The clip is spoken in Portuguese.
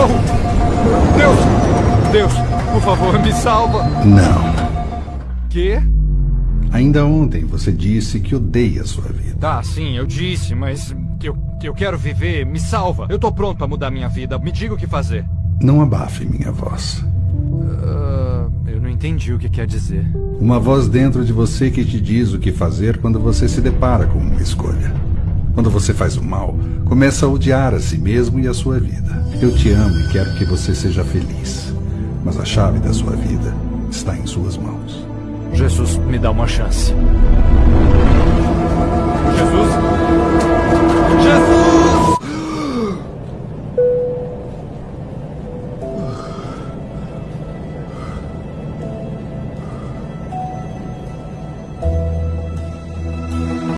Socorro! Deus! Deus, por favor, me salva! Não. Quê? Ainda ontem você disse que odeia a sua vida. Tá, sim, eu disse, mas eu, eu quero viver. Me salva. Eu tô pronto pra mudar minha vida. Me diga o que fazer. Não abafe minha voz. Uh, eu não entendi o que quer dizer. Uma voz dentro de você que te diz o que fazer quando você se depara com uma escolha. Quando você faz o mal, começa a odiar a si mesmo e a sua vida. Eu te amo e quero que você seja feliz. Mas a chave da sua vida está em suas mãos. Jesus, me dá uma chance.